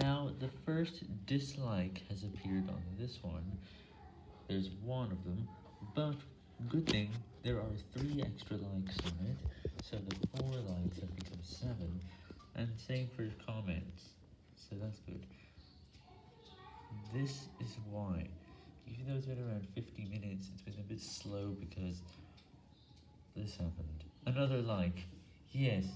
Now, the first dislike has appeared on this one, there's one of them, but good thing, there are three extra likes on it, so the four likes have become seven, and same for comments, so that's good. This is why, even though it's been around 50 minutes, it's been a bit slow because this happened. Another like, yes.